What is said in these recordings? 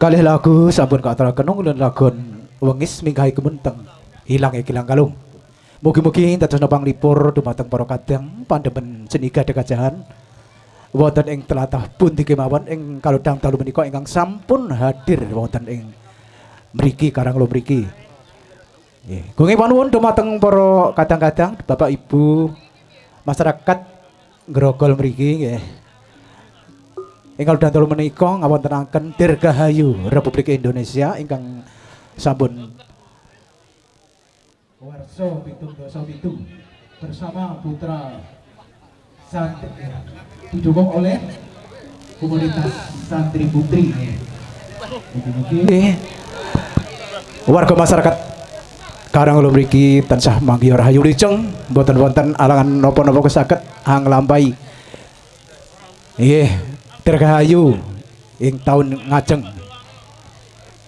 Kalih lagu sampun katuraken ulun lagon wengis minggahi kemunteng hilang ya kilang kalung. Mugi-mugi dados nopang lipur dumateng para kadang pandemen seniga dekajahan. Wonten ing telatah pundi kemawon ing kalodang dalu menika ingkang sampun hadir wonten ing mriki karang lo mriki. Nggih, gunge panuwun dumateng para kadang-kadang Bapak Ibu masyarakat Grogol mriki nggih. Ingkang dantul menika ngawontenaken Dirgahayu Republik Indonesia ingkang sampun Warso Pitung Dosa Pitung bersama putra santri didukung oleh komunitas santri putri. Warga masyarakat Karang ulo mriki tansah manggiyo rahayu liceng boten wonten alangan napa-napa kesaket hang lampahi. Nggih, dirgahayu ing taun ngajeng.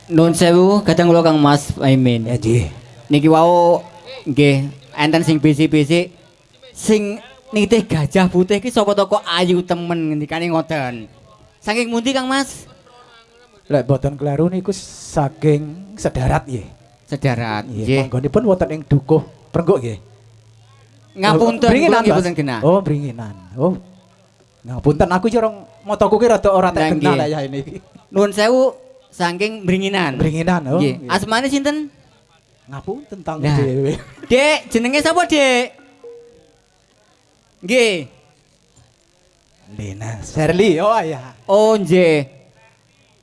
Nun sewu kadang kula Kang Mas Aimin. Ya nggih. Niki wau nggih enten sing bisi-bisi sing nitih gajah putih ki sapa toko ayu temen ngendikane ngoten. Saking mundi Kang Mas? Lek boten kleru niku saking sedarat nggih. Sedarat. Nggih, manggonipun wonten ing dukuh Prenggok nggih. Ngapunten Bringinan, boten genah. Oh, bringinan. Oh. Ngapunten aku iki orang motoku ki rada ora tak Nah, kenal ya ini. Nuwun sewu saking bringinan. Bringinan, oh. Nggih. Asmane sinten? Ngapunten tentang Nah. dhewe. Dek, jenenge sapa, Dek? Nggih. Lena Sherly, oh ya. Oh nggih.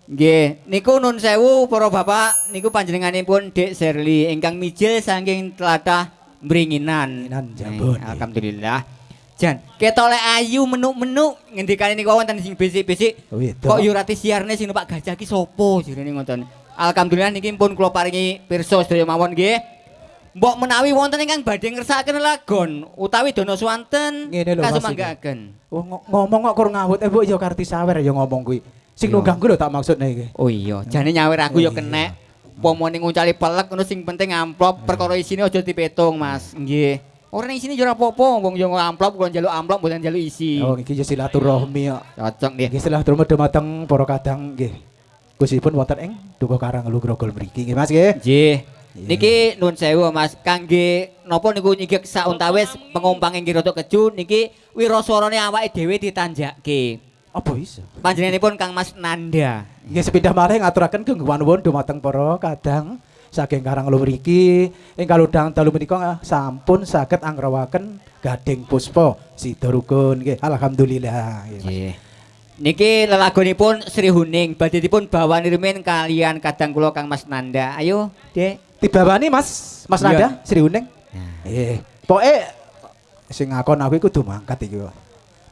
Nggih, niku nun sewu para bapak niku panjenenganipun Dek Serli ingkang mijil saking tlatah Mringinan. Mringinan, Jambon. Alhamdulillah. Jan, ketole ayu menuk-menuk ngendikane niku wonten sing bisik-bisik. Oh. Kok yo rati siarne sing numpak gajah ki sapa jirene ngoten. Alhamdulillah niki pun kula paringi pirsa sedaya mawon nggih. Mbok menawi wonten ingkang badhe ngersakaken lagon utawi dono swanten kasumanggaken. Oh, ngo- ngomong kok kurang ngawut, eh bu ya karti sawer ya ngomong kuwi. Sing Iya. nunggangku lho tak maksudnya iki. Oh iya, jane nyawer aku ya kenek. Pomone ngucali pelek ngono sing penting amplop perkara isine aja dipetung, Mas. Nggih. Ora ning isine yo ora apa-apa, wong yo amplop kula njaluk amplop mboten njaluk isi. Oh, iki ya silaturahmi ya. Cocok nggih. Nggih silaturahmi dumateng para kadang nggih. Gusipun wonten ing Dukuh Karang Lu Grogol mriki nggih Mas nggih. Nggih. Niki nuwun sewu Mas, kangge napa niku nyigek sauntawis pengumpang inggih rada keju niki wiraswarane awake dhewe ditanjakke. Apa iso? Panjenenganipun Kang Mas Nanda. Nggih sepindah malih ngaturaken gungguan nuwun dumateng para kadang saking Karang Lu mriki ing kaludang dalu menika sampun saged anggrawaken gading puspa sida rukun nggih. Alhamdulillah. nggih. Nggih. Niki lelagonipun Sri Huning badhe dipun bawan rimen kalian kadang kula Kang Mas Nanda. Ayo, Dek. Dibawani Mas, Mas. Nanda, Sri Uneng. Nah. Eh, pokoke sing ngakon aku iku kudu mangkat iki. kok.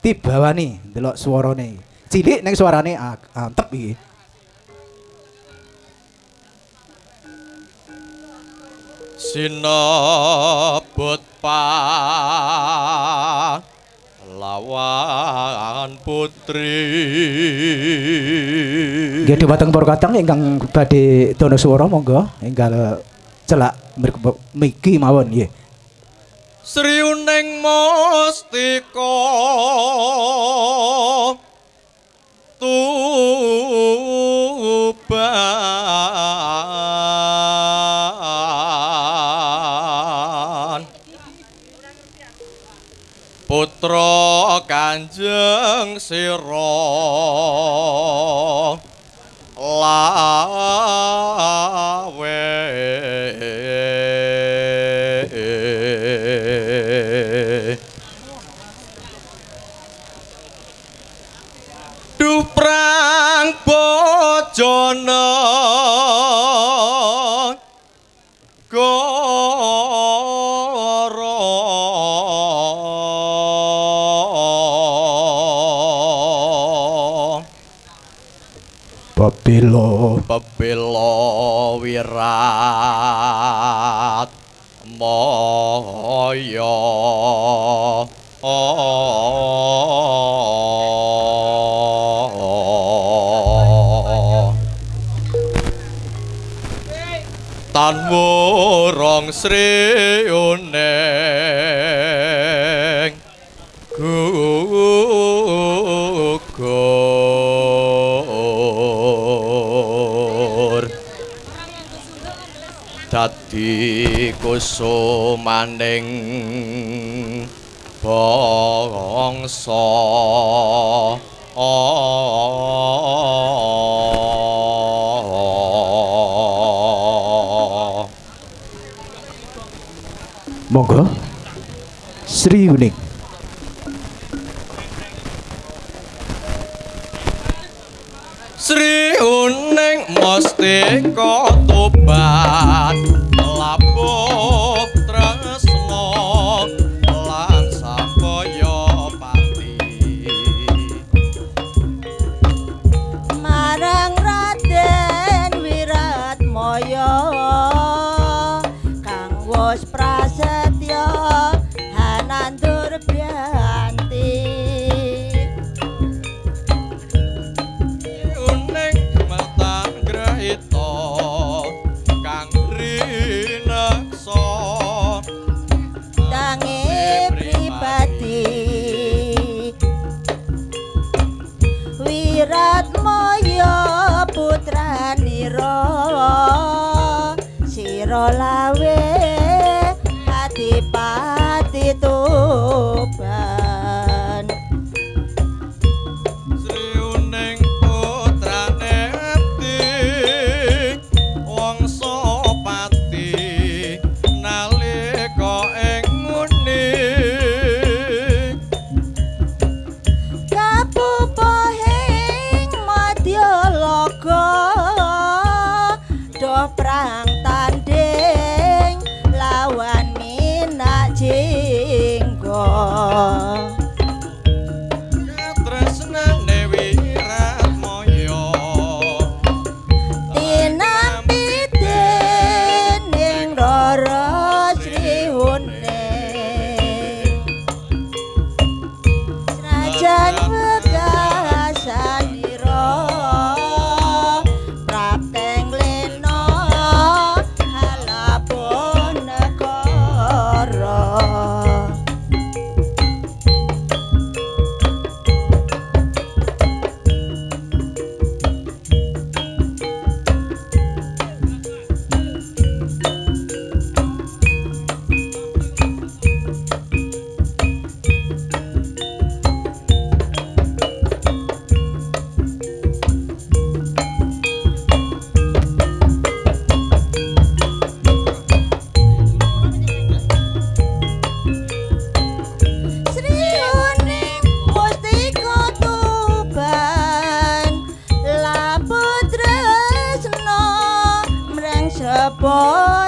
Dibawani ndelok swarane. Cilik ning suarane a- antep iki. Sinebut pa lawan putri. Nggih dhumateng para katang ingkang badhe dono monggo. Enggal celak miki mawon nggih. Sri Uning Mustika Tuban Putra Kanjeng Sira. Lawe. Duprang bojone Babilo pepilo wirat moyo. Tan wurung dadi kusumaning bangsa monggo. Sri Uning. Sri Uning Mustika Tuban lawe adipati tuban pode.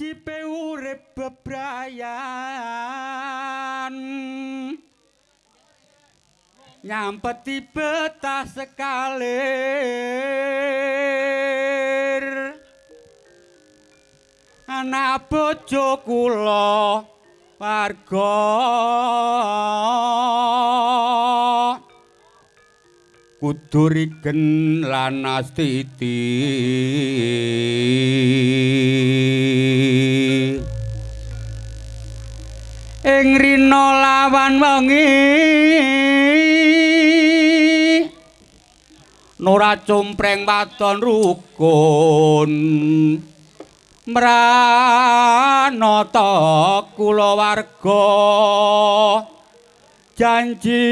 Wajibe urip bebrayan. Nyampeti betah sekalir. Anak bojo kula warga. Kudu rigen lan astiti ing rina lawan wengi. Nora cumpreng wadon rukun mranata kulawarga. Janji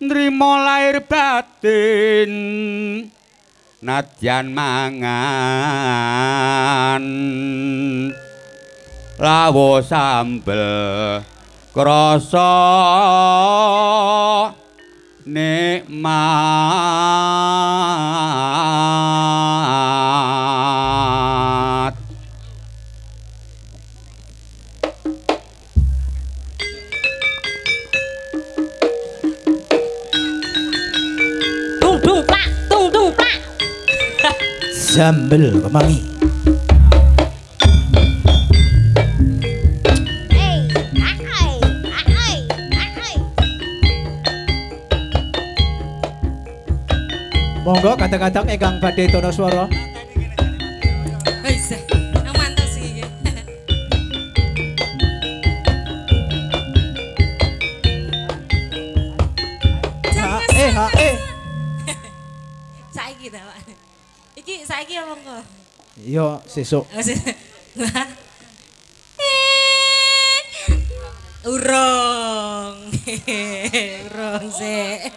nrimo lair batin. Nadyan mangan lawo sambel krasa nikmat Tung tung plak, tung tung plak. Sambel kemangi. Monggo kadang-kadang ingkang badhe tono swara. Eh ha eh. Saiki ta, Pak. Iki saiki apa engko? Yo sesuk. Wis. Urung. Urung sik.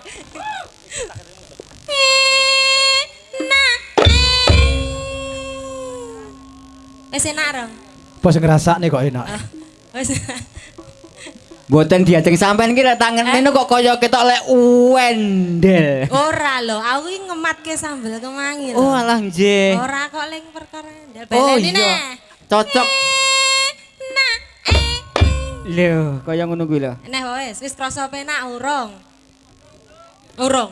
Wis enak rong. Bos ngrasakne kok enak. Wis. Mboten diajeng sampean ki lek tangan Eh? kok kaya ketok lek wendel. Ora lho, aku iki ngematke sambel kemangi lho. Oh alah nggih. Ora kok ling perkara ndel Oh iya. Cocok. Nah, eh. Lho, kaya ngono kuwi lho. Neh wis, wis krasa penak urung. Urung.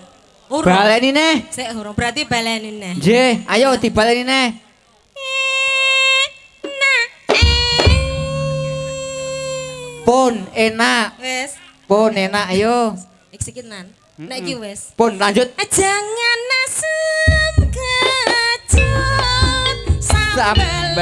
Urung. Baleni neh. Sik urung, berarti baleni neh. Nggih, ayo dibaleni neh. Pun enak. Wis, Pun enak ayo. ik sikinan. Nek iki wis. Pun lanjut. Jangan asem kecut sambel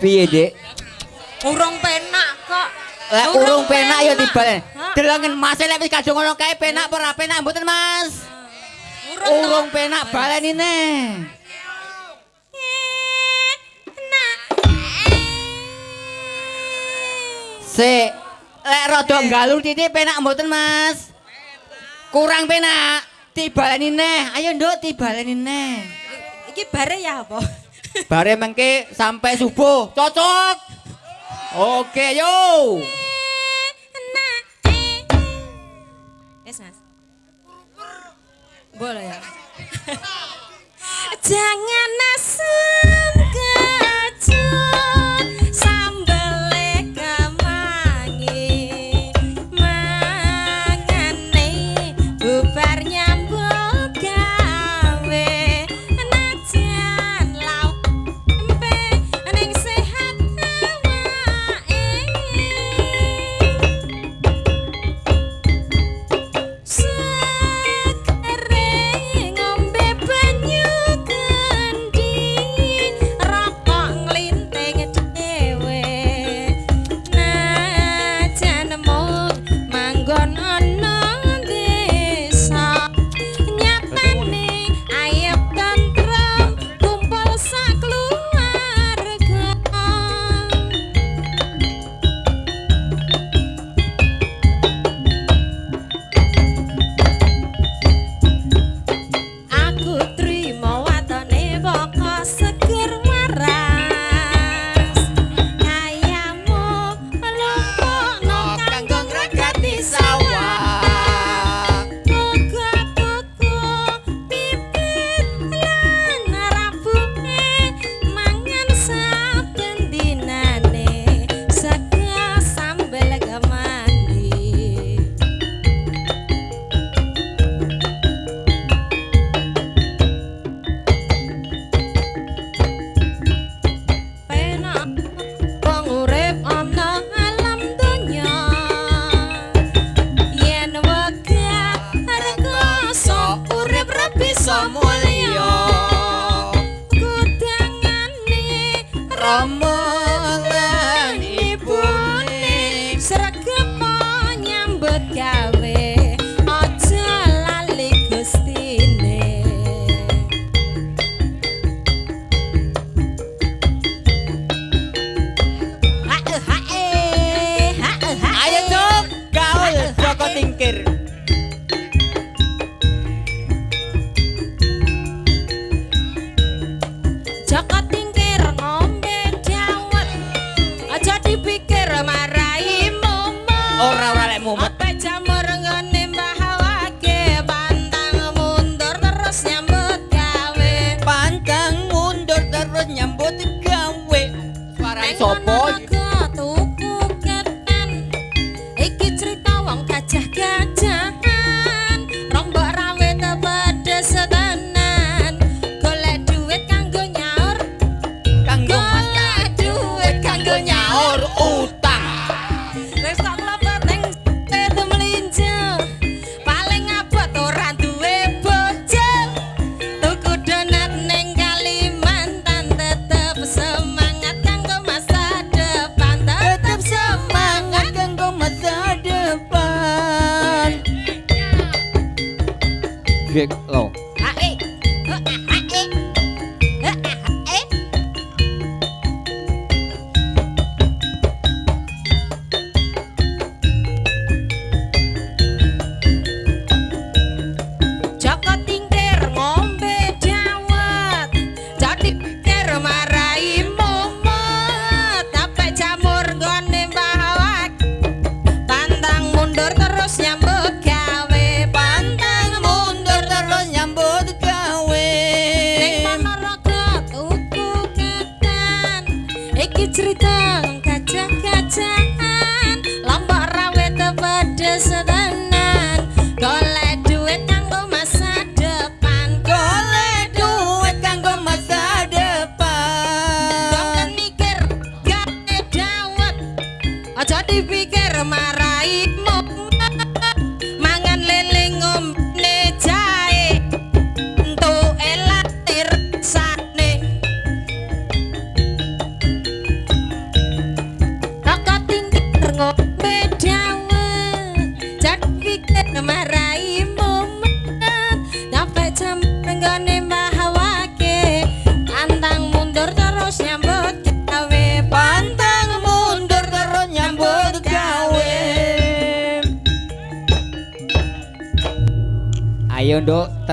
piye dik Urung penak kok. Lah urung penak ya tibalen. Hah? Delongen Mas lek wis kadung ngono kae penak ora penak mboten Mas? Urung penak baleni neh. Sik, lek rada galur titik penak mboten Mas? Kurang penak. Tibaleni neh. Ayo Nduk tibaleni neh. Iki bare ya apa? Bare mengke sampai subuh. Cocok. Oke, yo. Wes Mas. Boleh ya. Jangan asam kecut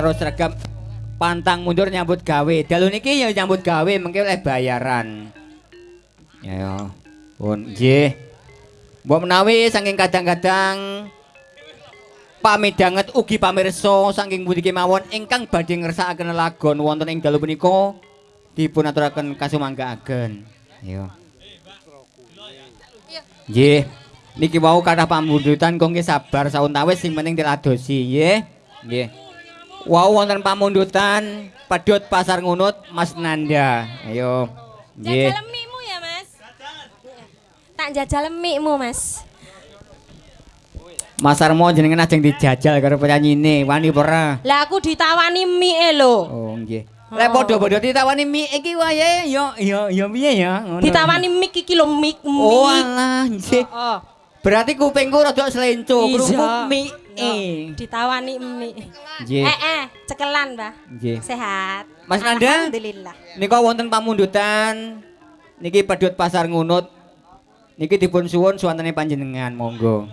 nduk terus regep pantang mundur nyambut gawe. Dalu niki ya nyambut gawe mengke oleh bayaran. Ya ya. Pun nggih. Mbok menawi saking kadang-kadang pamidanget ugi pamirsa saking pundi kemawon ingkang badhe ngersakaken lagon wonten ing dalu punika dipun aturaken kasumanggaaken. Ayo. Nggih. Niki wau kathah pamundutan kok sabar sauntawis sing penting diladosi nggih. Nggih. Wau wonten pamundutan pedhot pasar ngunut Mas Nanda. Ayo. Nggih. Jajal mikmu ya mas Tak jajal mikmu mas Mas Armo jenengan ajeng dijajal karo penyanyine, wani ora? Lah aku ditawani mie lho Oh, nggih. Lek padha-padha ditawani mie iki wayahe ya ya ya piye ya? Ngono. Ditawani mie iki lho mie Oh alah, nggih. Oh, Berarti kupingku rada selenco, Iya. krungu mie. ditawani mie Nggih. Eh eh cekelan mbah Nggih. Sehat Mas Nanda? Alhamdulillah Nika wonten pamundutan niki pedhot pasar ngunut. Niki dipun suwun suwantene panjenengan, monggo.